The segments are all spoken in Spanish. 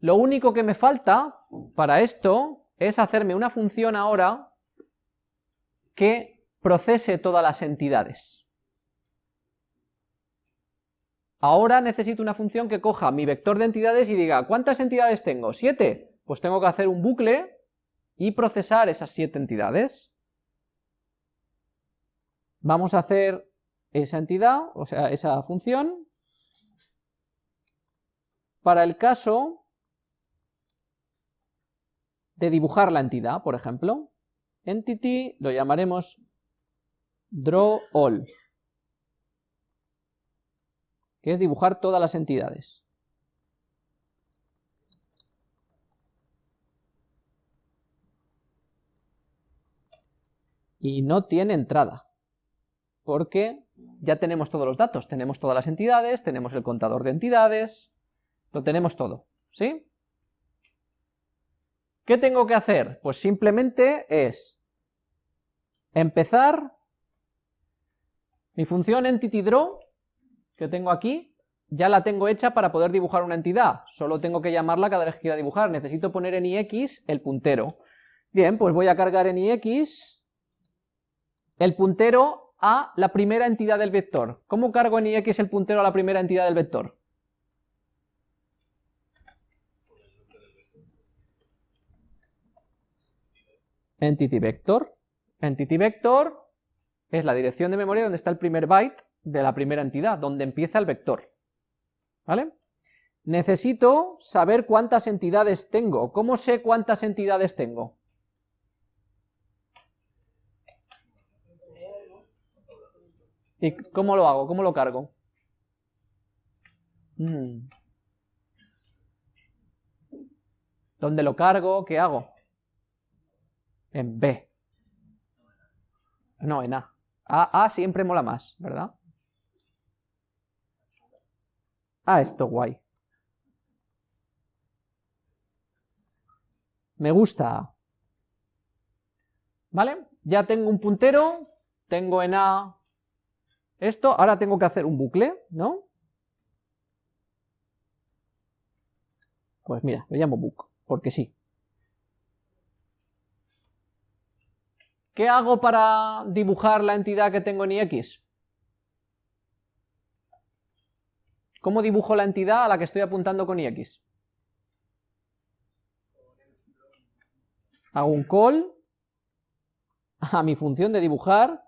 Lo único que me falta para esto es hacerme una función ahora que procese todas las entidades. Ahora necesito una función que coja mi vector de entidades y diga, ¿cuántas entidades tengo? ¿Siete? Pues tengo que hacer un bucle y procesar esas siete entidades. Vamos a hacer esa entidad, o sea, esa función, para el caso de dibujar la entidad, por ejemplo. Entity lo llamaremos drawAll que es dibujar todas las entidades. Y no tiene entrada, porque ya tenemos todos los datos, tenemos todas las entidades, tenemos el contador de entidades, lo tenemos todo, ¿sí? ¿Qué tengo que hacer? Pues simplemente es empezar mi función EntityDraw que tengo aquí, ya la tengo hecha para poder dibujar una entidad, solo tengo que llamarla cada vez que quiera dibujar, necesito poner en ix el puntero. Bien, pues voy a cargar en ix el puntero a la primera entidad del vector. ¿Cómo cargo en ix el puntero a la primera entidad del vector? Entity vector. Entity vector es la dirección de memoria donde está el primer byte de la primera entidad, donde empieza el vector. ¿Vale? Necesito saber cuántas entidades tengo. ¿Cómo sé cuántas entidades tengo? ¿Y cómo lo hago? ¿Cómo lo cargo? Mm. ¿Dónde lo cargo? ¿Qué hago? En B. No, en A. A, A siempre mola más, ¿verdad? Ah, esto guay. Me gusta. ¿Vale? Ya tengo un puntero, tengo en A esto, ahora tengo que hacer un bucle, ¿no? Pues mira, lo llamo book, porque sí. ¿Qué hago para dibujar la entidad que tengo en ix? ¿Cómo dibujo la entidad a la que estoy apuntando con ix? Hago un call a mi función de dibujar,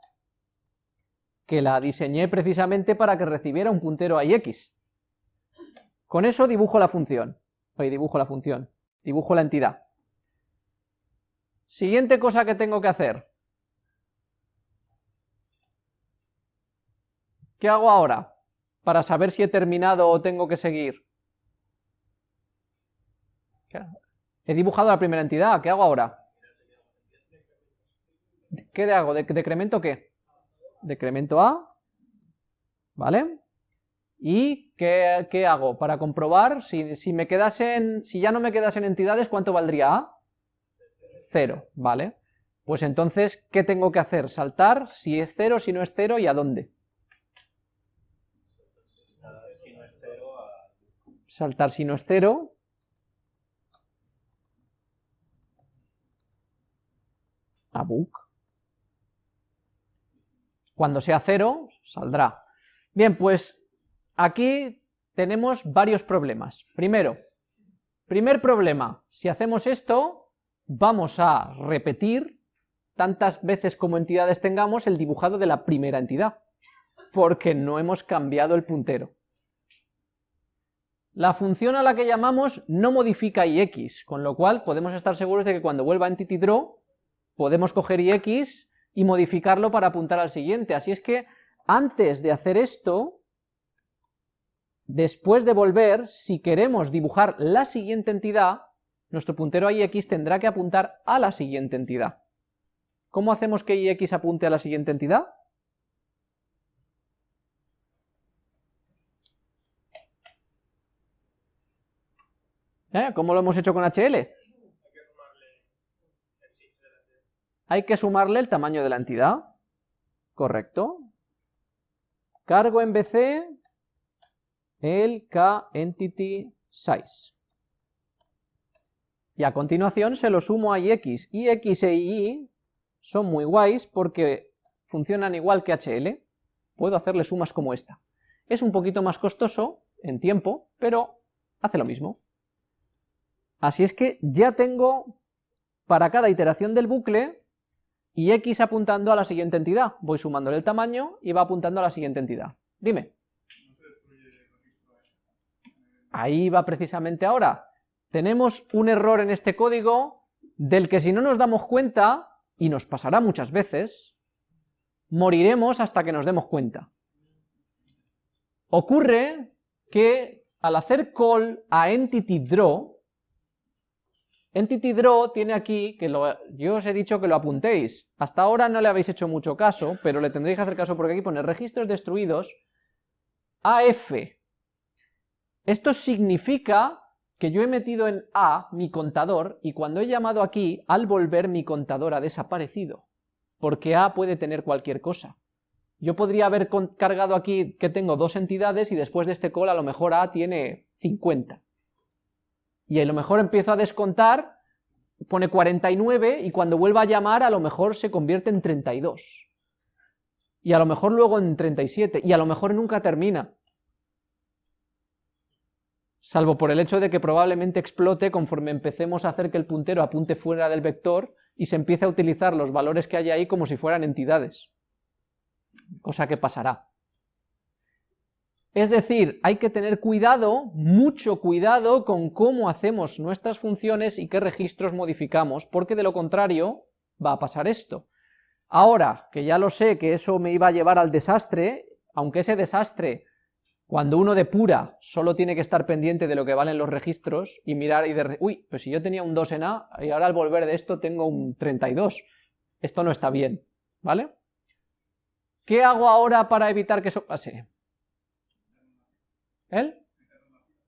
que la diseñé precisamente para que recibiera un puntero a ix. Con eso dibujo la función, hoy dibujo la función, dibujo la entidad. Siguiente cosa que tengo que hacer. ¿Qué hago ahora? para saber si he terminado o tengo que seguir? He dibujado la primera entidad, ¿qué hago ahora? ¿Qué hago? ¿Decremento qué? Decremento A, ¿vale? ¿Y qué, hago? Para comprobar, si, si, me quedasen, si ya no me quedasen entidades, ¿cuánto valdría A? Cero, ¿vale? Pues entonces, ¿qué tengo que hacer? Saltar, si es cero, si no es cero, ¿y a dónde? Saltar si no es cero, a book. Cuando sea cero, saldrá. Bien, pues aquí tenemos varios problemas. Primero, primer problema, si hacemos esto, vamos a repetir tantas veces como entidades tengamos el dibujado de la primera entidad, porque no hemos cambiado el puntero. La función a la que llamamos no modifica ix, con lo cual podemos estar seguros de que cuando vuelva EntityDraw podemos coger ix y modificarlo para apuntar al siguiente. Así es que antes de hacer esto, después de volver, si queremos dibujar la siguiente entidad, nuestro puntero a ix tendrá que apuntar a la siguiente entidad. ¿Cómo hacemos que ix apunte a la siguiente entidad? ¿Cómo lo hemos hecho con HL? Hay que sumarle el tamaño de la entidad. Correcto. Cargo en BC el K entity size. Y a continuación se lo sumo a ix. y x e y son muy guays porque funcionan igual que HL. Puedo hacerle sumas como esta. Es un poquito más costoso en tiempo, pero hace lo mismo. Así es que ya tengo para cada iteración del bucle y x apuntando a la siguiente entidad. Voy sumándole el tamaño y va apuntando a la siguiente entidad. Dime. Ahí va precisamente ahora. Tenemos un error en este código del que si no nos damos cuenta, y nos pasará muchas veces, moriremos hasta que nos demos cuenta. Ocurre que al hacer call a EntityDraw, EntityDraw tiene aquí, que yo os he dicho que lo apuntéis, hasta ahora no le habéis hecho mucho caso, pero le tendréis que hacer caso porque aquí pone registros destruidos AF. Esto significa que yo he metido en A mi contador y cuando he llamado aquí, al volver mi contador ha desaparecido, porque A puede tener cualquier cosa. Yo podría haber cargado aquí que tengo dos entidades y después de este call a lo mejor A tiene 50. Y a lo mejor empiezo a descontar, pone 49 y cuando vuelva a llamar a lo mejor se convierte en 32. Y a lo mejor luego en 37 y a lo mejor nunca termina salvo por el hecho de que probablemente explote conforme empecemos a hacer que el puntero apunte fuera del vector y se empiece a utilizar los valores que hay ahí como si fueran entidades, cosa que pasará. Es decir, hay que tener cuidado, mucho cuidado con cómo hacemos nuestras funciones y qué registros modificamos, porque de lo contrario va a pasar esto. Ahora, que ya lo sé que eso me iba a llevar al desastre, aunque ese desastre cuando uno depura, solo tiene que estar pendiente de lo que valen los registros y mirar y de... Uy, pues si yo tenía un 2 en A y ahora al volver de esto tengo un 32. Esto no está bien, ¿vale? ¿Qué hago ahora para evitar que eso pase? ¿El?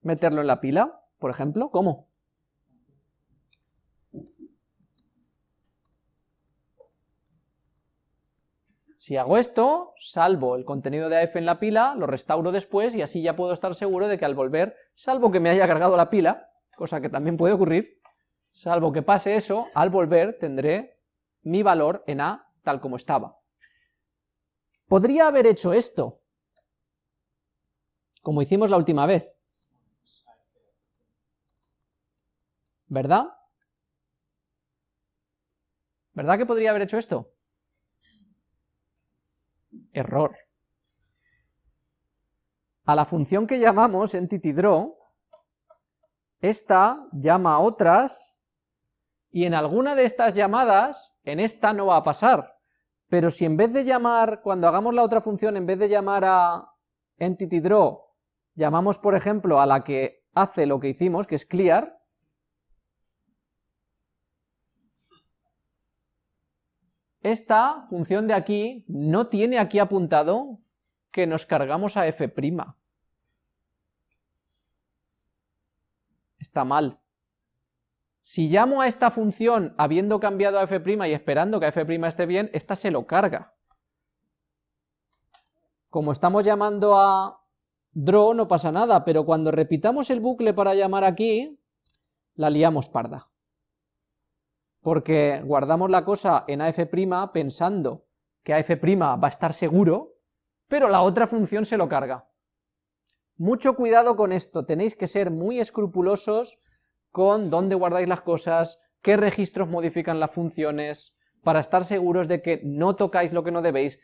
Meterlo en la pila, por ejemplo, ¿cómo? Si hago esto, salvo el contenido de AF en la pila, lo restauro después y así ya puedo estar seguro de que al volver, salvo que me haya cargado la pila, cosa que también puede ocurrir, salvo que pase eso, al volver tendré mi valor en A tal como estaba. Podría haber hecho esto, como hicimos la última vez, ¿verdad? ¿Verdad que podría haber hecho esto? error. A la función que llamamos EntityDraw, esta llama a otras, y en alguna de estas llamadas, en esta no va a pasar, pero si en vez de llamar, cuando hagamos la otra función, en vez de llamar a EntityDraw, llamamos por ejemplo a la que hace lo que hicimos, que es clear, Esta función de aquí no tiene aquí apuntado que nos cargamos a f'. Está mal. Si llamo a esta función habiendo cambiado a f' y esperando que a f' esté bien, esta se lo carga. Como estamos llamando a draw no pasa nada, pero cuando repitamos el bucle para llamar aquí, la liamos parda porque guardamos la cosa en AF' pensando que AF' va a estar seguro, pero la otra función se lo carga. Mucho cuidado con esto, tenéis que ser muy escrupulosos con dónde guardáis las cosas, qué registros modifican las funciones, para estar seguros de que no tocáis lo que no debéis,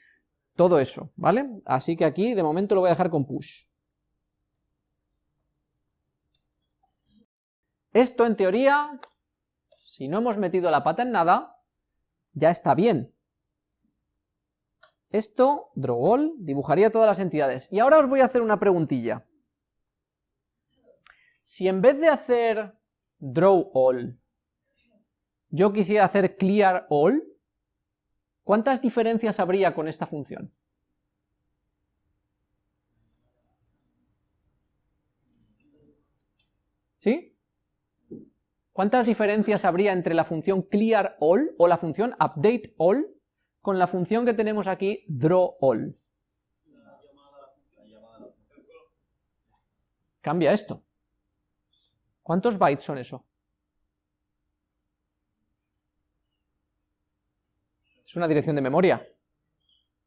todo eso, ¿vale? Así que aquí de momento lo voy a dejar con push. Esto en teoría si no hemos metido la pata en nada, ya está bien. Esto, drawall, dibujaría todas las entidades. Y ahora os voy a hacer una preguntilla. Si en vez de hacer draw all, yo quisiera hacer clear all, ¿cuántas diferencias habría con esta función? ¿Sí? ¿Cuántas diferencias habría entre la función clear all o la función update all con la función que tenemos aquí draw all? Cambia esto. ¿Cuántos bytes son eso? Es una dirección de memoria.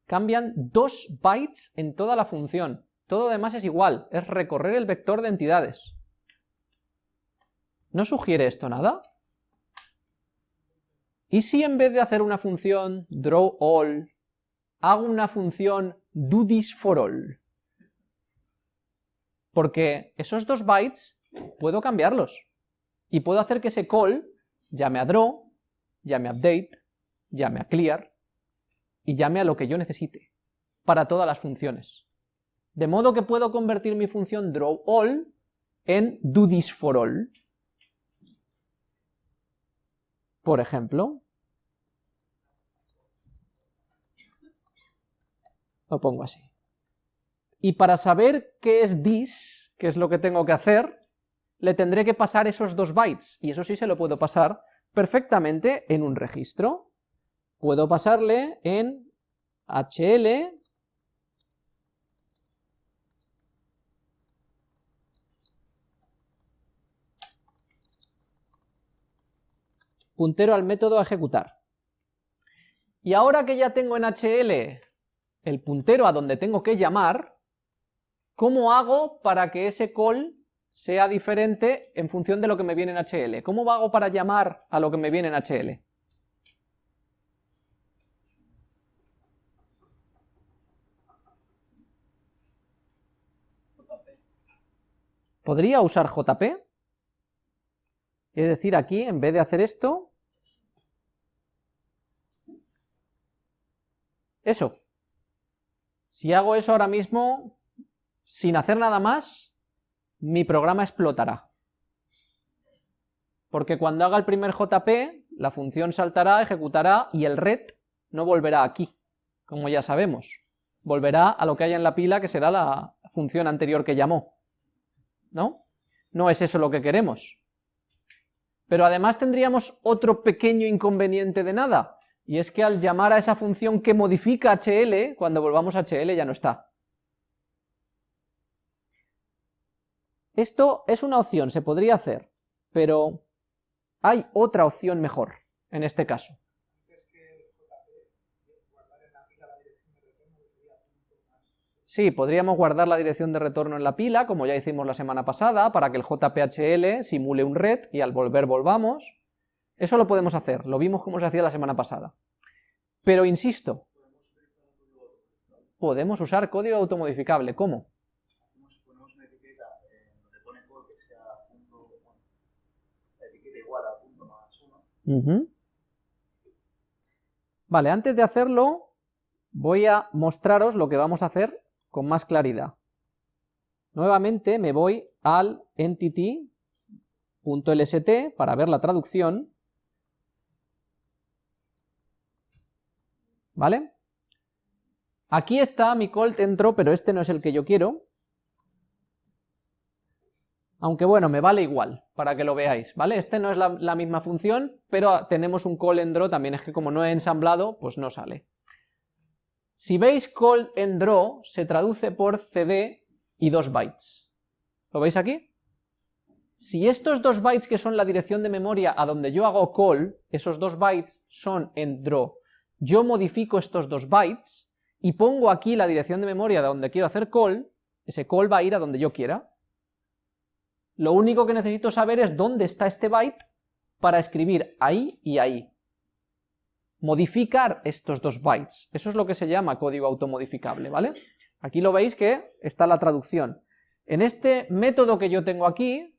Cambian dos bytes en toda la función. Todo lo demás es igual, es recorrer el vector de entidades. ¿No sugiere esto nada? ¿Y si en vez de hacer una función drawAll, hago una función doThisForAll? Porque esos dos bytes puedo cambiarlos. Y puedo hacer que ese call llame a draw, llame a update, llame a clear, y llame a lo que yo necesite, para todas las funciones. De modo que puedo convertir mi función drawAll en doThisForAll. Por ejemplo, lo pongo así. Y para saber qué es this, qué es lo que tengo que hacer, le tendré que pasar esos dos bytes, y eso sí se lo puedo pasar perfectamente en un registro. Puedo pasarle en HL puntero al método a ejecutar. Y ahora que ya tengo en HL el puntero a donde tengo que llamar, ¿cómo hago para que ese call sea diferente en función de lo que me viene en HL? ¿Cómo hago para llamar a lo que me viene en HL? ¿Podría usar JP? Es decir, aquí, en vez de hacer esto, eso. Si hago eso ahora mismo, sin hacer nada más, mi programa explotará. Porque cuando haga el primer JP, la función saltará, ejecutará, y el red no volverá aquí, como ya sabemos. Volverá a lo que haya en la pila, que será la función anterior que llamó. ¿No? No es eso lo que queremos. Pero además tendríamos otro pequeño inconveniente de nada, y es que al llamar a esa función que modifica HL, cuando volvamos a HL ya no está. Esto es una opción, se podría hacer, pero hay otra opción mejor, en este caso. Sí, podríamos guardar la dirección de retorno en la pila, como ya hicimos la semana pasada, para que el JPHL simule un red y al volver volvamos. Eso lo podemos hacer, lo vimos como se hacía la semana pasada. Pero insisto, podemos usar código automodificable, ¿cómo? Vale, antes de hacerlo, voy a mostraros lo que vamos a hacer con más claridad. Nuevamente me voy al entity.lst para ver la traducción. ¿Vale? Aquí está mi call dentro, pero este no es el que yo quiero. Aunque bueno, me vale igual, para que lo veáis, ¿vale? Este no es la, misma función, pero tenemos un call en también es que como no he ensamblado, pues no sale. Si veis call en draw, se traduce por cd y 2 bytes. ¿Lo veis aquí? Si estos 2 bytes que son la dirección de memoria a donde yo hago call, esos 2 bytes son en draw, yo modifico estos 2 bytes y pongo aquí la dirección de memoria de donde quiero hacer call, ese call va a ir a donde yo quiera. Lo único que necesito saber es dónde está este byte para escribir ahí y ahí modificar estos dos bytes. Eso es lo que se llama código automodificable, ¿vale? Aquí lo veis que está la traducción. En este método que yo tengo aquí,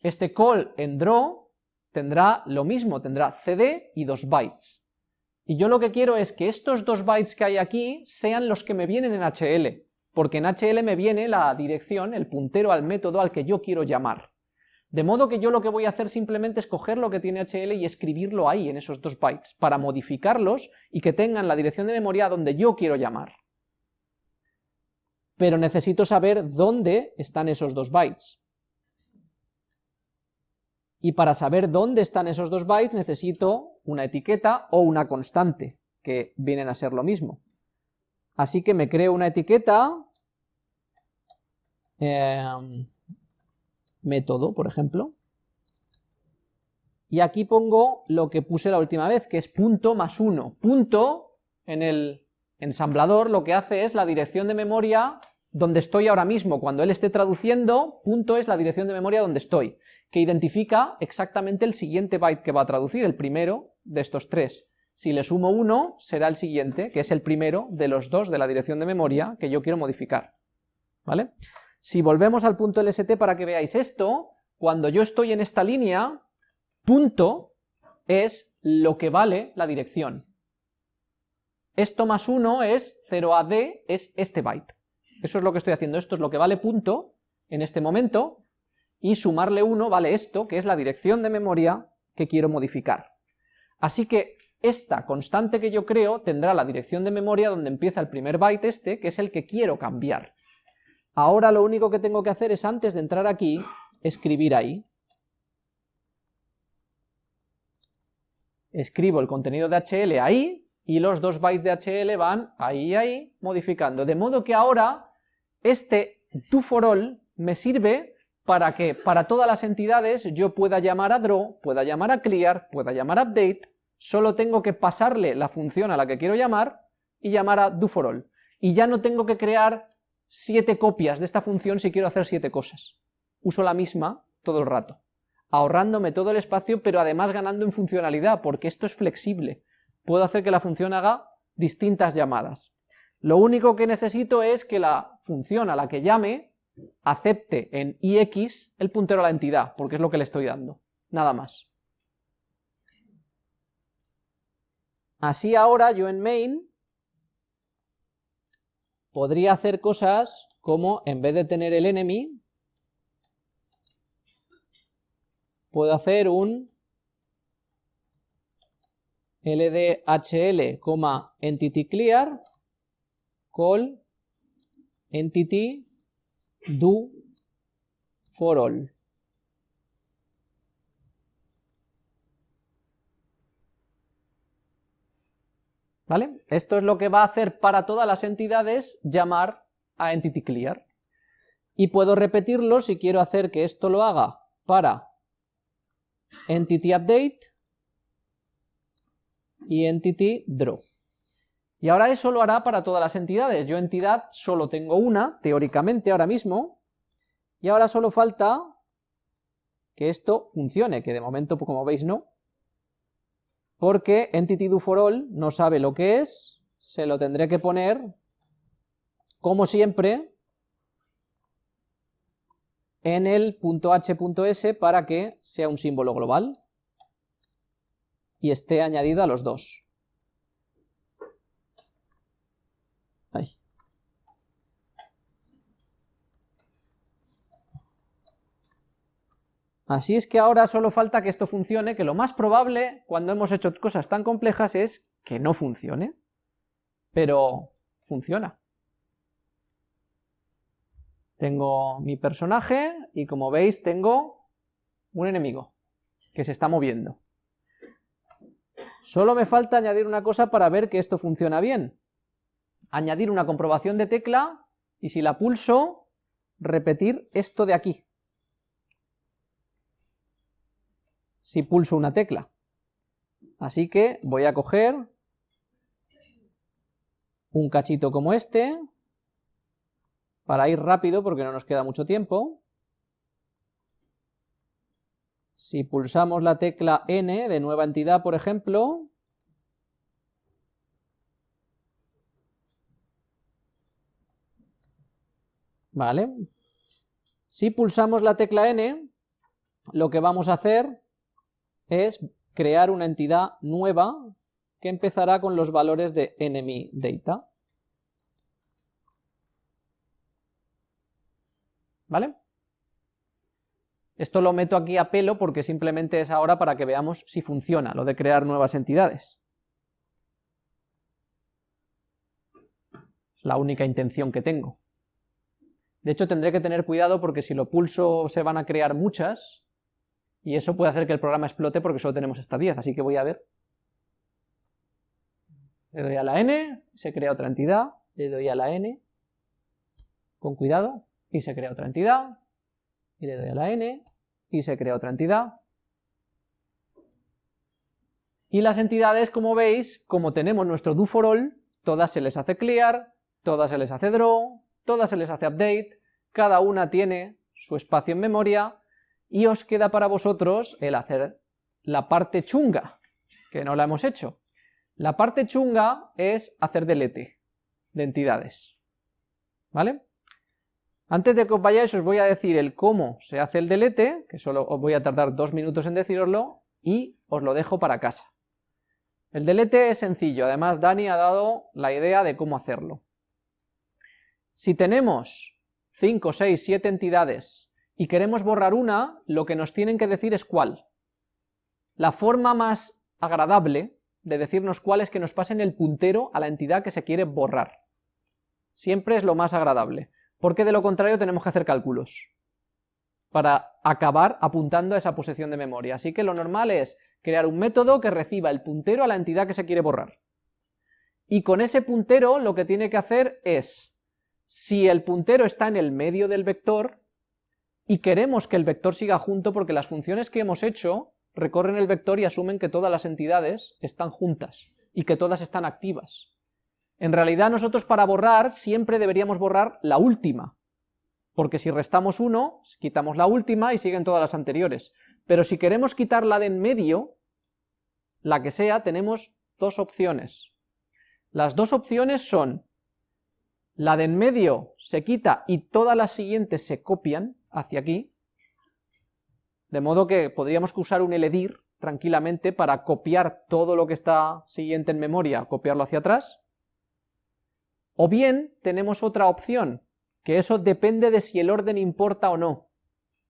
este call en draw tendrá lo mismo, tendrá cd y dos bytes. Y yo lo que quiero es que estos dos bytes que hay aquí sean los que me vienen en HL, porque en HL me viene la dirección, el puntero al método al que yo quiero llamar. De modo que yo lo que voy a hacer simplemente es coger lo que tiene HL y escribirlo ahí, en esos dos bytes, para modificarlos y que tengan la dirección de memoria donde yo quiero llamar. Pero necesito saber dónde están esos dos bytes. Y para saber dónde están esos dos bytes necesito una etiqueta o una constante, que vienen a ser lo mismo. Así que me creo una etiqueta... Eh, método, por ejemplo. y aquí pongo lo que puse la última vez, que es punto más 1. Punto, en el ensamblador, lo que hace es la dirección de memoria donde estoy ahora mismo, cuando él esté traduciendo, punto es la dirección de memoria donde estoy, que identifica exactamente el siguiente byte que va a traducir, el primero de estos tres. Si le sumo 1, será el siguiente, que es el primero de los dos de la dirección de memoria que yo quiero modificar. ¿Vale? Si volvemos al punto LST para que veáis esto, cuando yo estoy en esta línea, punto es lo que vale la dirección. Esto más 1 es 0AD, es este byte. Eso es lo que estoy haciendo, esto es lo que vale punto en este momento, y sumarle 1 vale esto, que es la dirección de memoria que quiero modificar. Así que esta constante que yo creo tendrá la dirección de memoria donde empieza el primer byte este, que es el que quiero cambiar. Ahora lo único que tengo que hacer es, antes de entrar aquí, escribir ahí, escribo el contenido de HL ahí, y los dos bytes de HL van ahí y ahí, modificando. De modo que ahora, este all me sirve para que para todas las entidades yo pueda llamar a draw, pueda llamar a clear, pueda llamar a update, solo tengo que pasarle la función a la que quiero llamar y llamar a all. Y ya no tengo que crear siete copias de esta función si quiero hacer siete cosas. Uso la misma todo el rato ahorrándome todo el espacio, pero además ganando en funcionalidad, porque esto es flexible. Puedo hacer que la función haga distintas llamadas. Lo único que necesito es que la función a la que llame acepte en ix el puntero a la entidad, porque es lo que le estoy dando, nada más. Así ahora yo en main podría hacer cosas como, en vez de tener el enemy, puedo hacer un ldhl, entity clear, call entity do for all. ¿Vale? Esto es lo que va a hacer para todas las entidades llamar a entity clear. Y puedo repetirlo si quiero hacer que esto lo haga para entity update y entity draw. Y ahora eso lo hará para todas las entidades. Yo entidad solo tengo una, teóricamente ahora mismo, y ahora solo falta que esto funcione, que de momento, como veis, no, porque entity do for all no sabe lo que es, se lo tendré que poner, como siempre, en el h.s para que sea un símbolo global y esté añadido a los dos. Así es que ahora solo falta que esto funcione, que lo más probable cuando hemos hecho cosas tan complejas es que no funcione, pero funciona. Tengo mi personaje y como veis tengo un enemigo que se está moviendo. Solo me falta añadir una cosa para ver que esto funciona bien. Añadir una comprobación de tecla y si la pulso, repetir esto de aquí. Si pulso una tecla. Así que voy a coger un cachito como este, para ir rápido porque no nos queda mucho tiempo. Si pulsamos la tecla N de nueva entidad, por ejemplo, ¿vale? Si pulsamos la tecla N, lo que vamos a hacer es crear una entidad nueva que empezará con los valores de enemy data. ¿vale? Esto lo meto aquí a pelo porque simplemente es ahora para que veamos si funciona lo de crear nuevas entidades. Es la única intención que tengo. De hecho tendré que tener cuidado porque si lo pulso se van a crear muchas y eso puede hacer que el programa explote porque solo tenemos hasta 10, así que voy a ver. Le doy a la n, se crea otra entidad, le doy a la n, con cuidado, y se crea otra entidad, y le doy a la n, y se crea otra entidad, Y las entidades, como veis, como tenemos nuestro do for all, todas se les hace clear, todas se les hace draw, todas se les hace update, cada una tiene su espacio en memoria, y os queda para vosotros el hacer la parte chunga, que no la hemos hecho. La parte chunga es hacer delete de entidades, ¿vale? Antes de que os vayáis os voy a decir el cómo se hace el delete, que solo os voy a tardar dos minutos en deciroslo, y os lo dejo para casa. El delete es sencillo, además Dani ha dado la idea de cómo hacerlo. Si tenemos 5, 6, 7 entidades y queremos borrar una, lo que nos tienen que decir es cuál. La forma más agradable de decirnos cuál es que nos pasen el puntero a la entidad que se quiere borrar. Siempre es lo más agradable, porque de lo contrario tenemos que hacer cálculos para acabar apuntando a esa posición de memoria. Así que lo normal es crear un método que reciba el puntero a la entidad que se quiere borrar. Y con ese puntero lo que tiene que hacer es, si el puntero está en el medio del vector, y queremos que el vector siga junto porque las funciones que hemos hecho recorren el vector y asumen que todas las entidades están juntas y que todas están activas. En realidad nosotros para borrar siempre deberíamos borrar la última, porque si restamos 1, quitamos la última y siguen todas las anteriores. Pero si queremos quitar la de en medio, la que sea, tenemos dos opciones. Las dos opciones son, la de en medio se quita y todas las siguientes se copian, hacia aquí, de modo que podríamos usar un eledir tranquilamente para copiar todo lo que está siguiente en memoria, copiarlo hacia atrás, o bien tenemos otra opción, que eso depende de si el orden importa o no.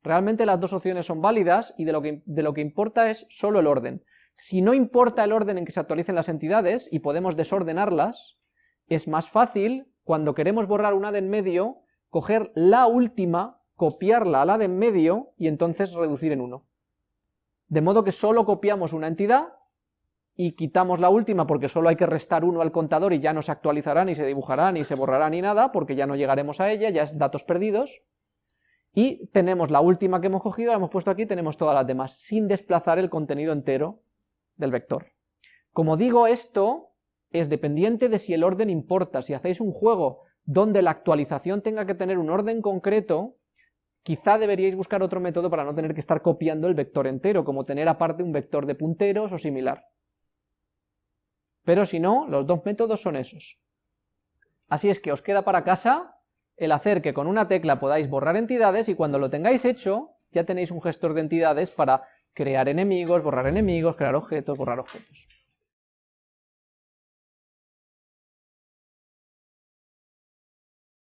Realmente las dos opciones son válidas y de lo que, de lo que importa es solo el orden. Si no importa el orden en que se actualicen las entidades y podemos desordenarlas, es más fácil, cuando queremos borrar una de en medio, coger la última copiarla a la de en medio y entonces reducir en 1. De modo que solo copiamos una entidad y quitamos la última porque solo hay que restar 1 al contador y ya no se actualizará, ni se dibujará, ni se borrará, ni nada, porque ya no llegaremos a ella, ya es datos perdidos, y tenemos la última que hemos cogido, la hemos puesto aquí, tenemos todas las demás, sin desplazar el contenido entero del vector. Como digo, esto es dependiente de si el orden importa, si hacéis un juego donde la actualización tenga que tener un orden concreto, Quizá deberíais buscar otro método para no tener que estar copiando el vector entero, como tener aparte un vector de punteros o similar. Pero si no, los dos métodos son esos. Así es que os queda para casa el hacer que con una tecla podáis borrar entidades y cuando lo tengáis hecho, ya tenéis un gestor de entidades para crear enemigos, borrar enemigos, crear objetos, borrar objetos.